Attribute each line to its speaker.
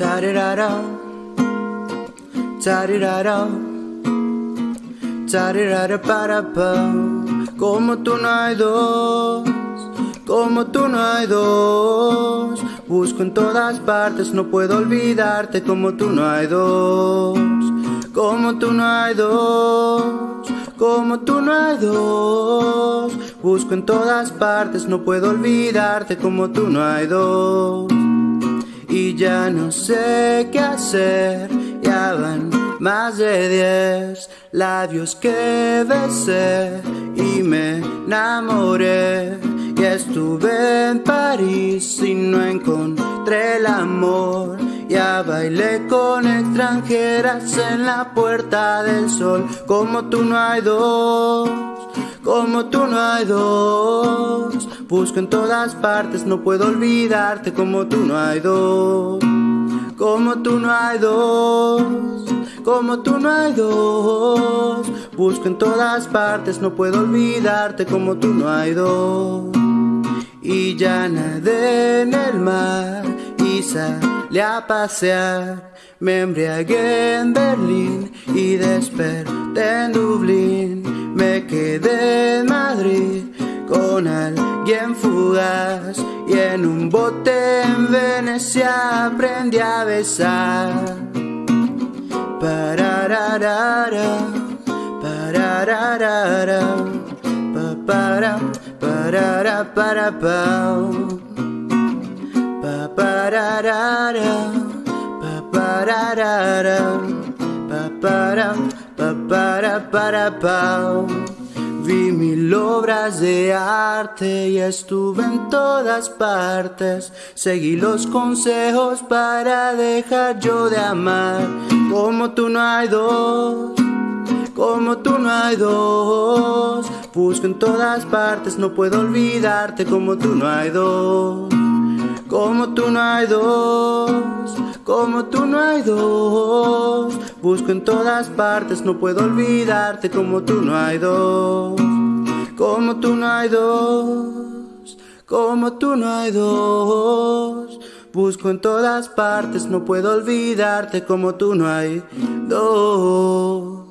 Speaker 1: Charirara, charirara, charirara para pa. Como tú no hay dos, como tú no hay dos. Busco en todas partes, no puedo olvidarte. Como tú no hay dos, como tú no hay dos. Como tú no hay dos, busco en todas partes, no puedo olvidarte como tú no hay dos ya no sé qué hacer. Ya van más de diez labios que besé y me enamoré. Y estuve en París y no encontré el amor. Ya bailé con extranjeras en la puerta del sol. Como tú no hay dos como tú no hay dos. Busco en todas partes, no puedo olvidarte como tú no hay dos. Como tú no hay dos, como tú no hay dos. Busco en todas partes, no puedo olvidarte como tú no hay dos. Y ya nadé en el mar y salí a pasear. Me embriagué en Berlín y desperté en Dublín. Me quedé con alguien fugaz y en un bote en Venecia aprendí a besar. Parararara, parararara, pa para, parara para pau. Pa pararara, pa pararara, pa para, pa para para. Vi mil obras de arte y estuve en todas partes. Seguí los consejos para dejar yo de amar. Como tú no hay dos, como tú no hay dos. Busco en todas partes, no puedo olvidarte. Como tú no hay dos, como tú no hay dos. Como tú no hay dos, busco en todas partes, no puedo olvidarte. Como tú no hay dos, como tú no hay dos, como tú no hay dos. Busco en todas partes, no puedo olvidarte. Como tú no hay dos.